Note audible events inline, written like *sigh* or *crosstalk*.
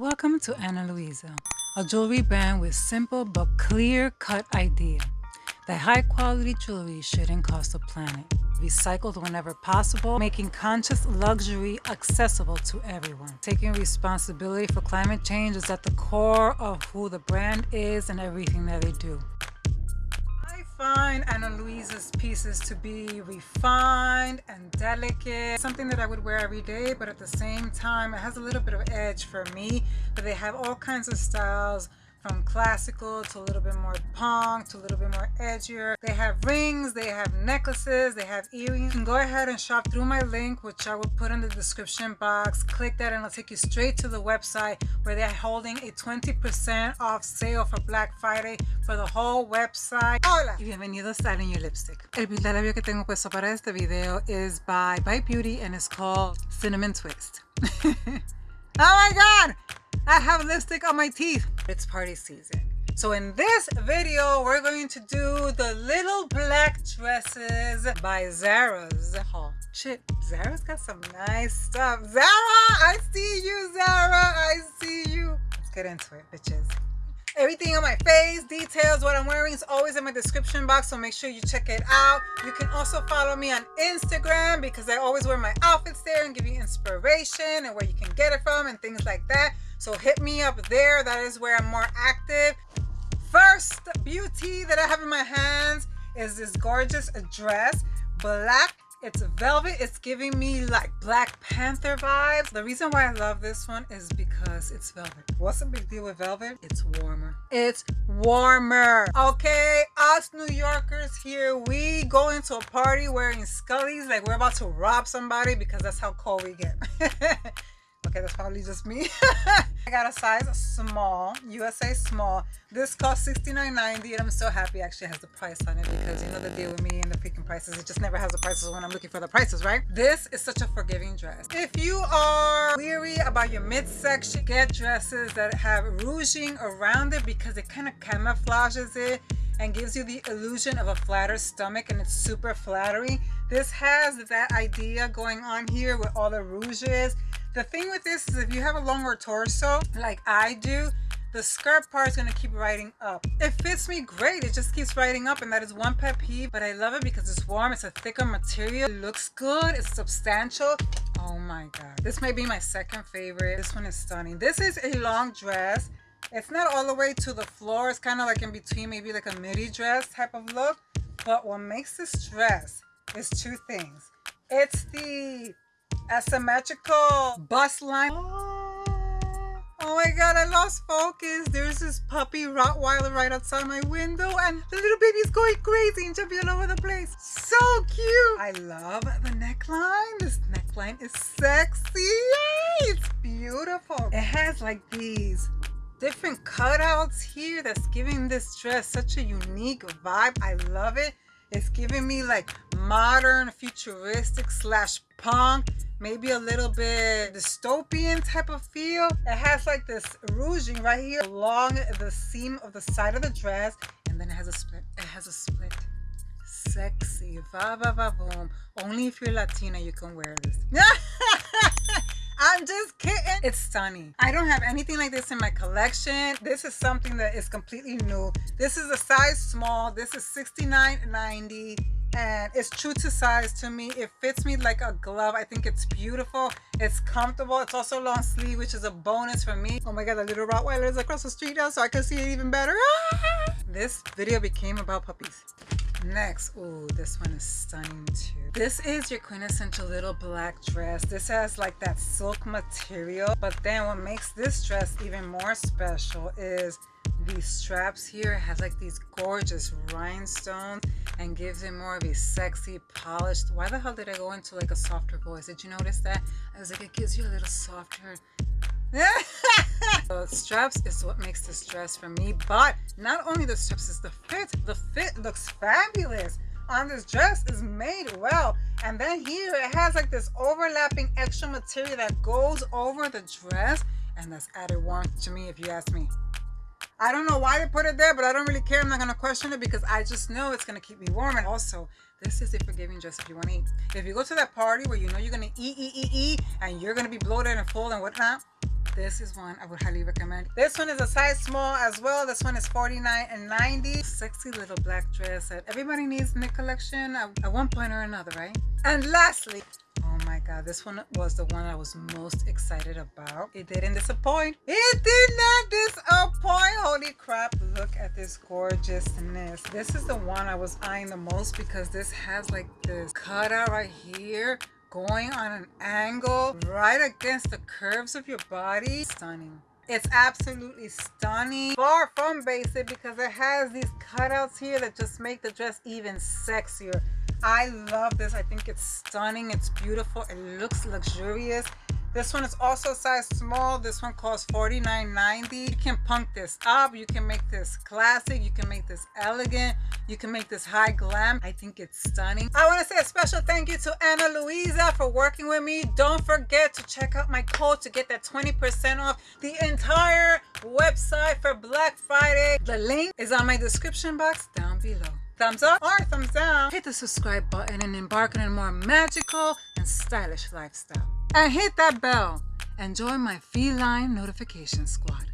Welcome to Ana Luisa, a jewelry brand with simple but clear cut idea that high quality jewelry shouldn't cost the planet. Recycled whenever possible, making conscious luxury accessible to everyone. Taking responsibility for climate change is at the core of who the brand is and everything that they do find Ana Luisa's pieces to be refined and delicate. Something that I would wear every day, but at the same time, it has a little bit of edge for me. But they have all kinds of styles from classical to a little bit more punk to a little bit more edgier. They have rings, they have necklaces, they have earrings. You can go ahead and shop through my link, which I will put in the description box. Click that and it'll take you straight to the website where they're holding a 20% off sale for Black Friday for the whole website. Hola y bienvenido a Your Lipstick. El pinta labio que tengo puesto para este video is by Bite Beauty and it's called Cinnamon Twist. *laughs* oh my god! I have lipstick on my teeth. It's party season. So in this video, we're going to do the little black dresses by Zara's haul. Shit, Zara's got some nice stuff. Zara, I see you, Zara. I see you. Let's get into it, bitches. Everything on my face, details, what I'm wearing is always in my description box, so make sure you check it out. You can also follow me on Instagram because I always wear my outfits there and give you inspiration and where you can get it from and things like that. So hit me up there. That is where I'm more active. First beauty that I have in my hands is this gorgeous dress. Black it's velvet. It's giving me like Black Panther vibes. The reason why I love this one is because it's velvet. What's the big deal with velvet? It's warmer. It's warmer. Okay, us New Yorkers here, we go into a party wearing scullies like we're about to rob somebody because that's how cold we get. *laughs* Probably just me. *laughs* I got a size small, USA small. This cost $69.90 and I'm so happy actually has the price on it because you know the deal with me and the freaking prices. It just never has the prices when I'm looking for the prices, right? This is such a forgiving dress. If you are weary about your midsection, get dresses that have ruching around it because it kind of camouflages it and gives you the illusion of a flatter stomach and it's super flattering. This has that idea going on here with all the ruches the thing with this is if you have a longer torso, like I do, the skirt part is going to keep riding up. It fits me great. It just keeps riding up and that is one pet peeve. But I love it because it's warm. It's a thicker material. It looks good. It's substantial. Oh my god. This may be my second favorite. This one is stunning. This is a long dress. It's not all the way to the floor. It's kind of like in between maybe like a midi dress type of look. But what makes this dress is two things. It's the asymmetrical bust line. Oh, oh my god, I lost focus. There's this puppy Rottweiler right outside my window and the little baby's going crazy and jumping all over the place. So cute. I love the neckline. This neckline is sexy. Yay, It's beautiful. It has like these different cutouts here that's giving this dress such a unique vibe. I love it. It's giving me like modern, futuristic slash punk maybe a little bit dystopian type of feel. It has like this ruching right here along the seam of the side of the dress and then it has a split. It has a split. Sexy. Va va va boom. Only if you're Latina you can wear this. *laughs* I'm just kidding. It's stunning. I don't have anything like this in my collection. This is something that is completely new. This is a size small. This is $69.90 and it's true to size to me. It fits me like a glove. I think it's beautiful. It's comfortable. It's also long sleeve which is a bonus for me. Oh my god the little rottweiler is across the street now so i can see it even better. *laughs* This video became about puppies. Next oh this one is stunning too. This is your quintessential little black dress. This has like that silk material but then what makes this dress even more special is these straps here has like these gorgeous rhinestones and gives it more of a sexy polished why the hell did i go into like a softer voice? Did you notice that? I was like it gives you a little softer *laughs* the straps is what makes this dress for me but not only the straps is the fit. The fit looks fabulous. On this dress is made well. And then here it has like this overlapping extra material that goes over the dress and that's added warmth to me if you ask me I don't know why they put it there, but I don't really care. I'm not going to question it because I just know it's going to keep me warm. And also, this is a forgiving dress if you want to eat. If you go to that party where you know you're going to eat, eat, eat, eat, and you're going to be bloated and full and whatnot, this is one I would highly recommend. This one is a size small as well. This one is 49 and 90. Sexy little black dress that everybody needs in the collection at, at one point or another, right? And lastly, my god, this one was the one I was most excited about. It didn't disappoint. It did not disappoint. Holy crap, look at this gorgeousness. This is the one I was eyeing the most because this has like this cutout right here going on an angle right against the curves of your body. Stunning. It's absolutely stunning. Far from basic because it has these cutouts here that just make the dress even sexier. I love this. I think it's stunning. It's beautiful. It looks luxurious. This one is also size small. This one costs $49.90. You can punk this up. You can make this classic. You can make this elegant. You can make this high glam. I think it's stunning. I want to say a special thank you to Ana Luisa for working with me. Don't forget to check out my code to get that 20% off the entire website for Black Friday. The link is on my description box down below thumbs up or thumbs down. Hit the subscribe button and embark on a more magical and stylish lifestyle. And hit that bell and join my feline notification squad.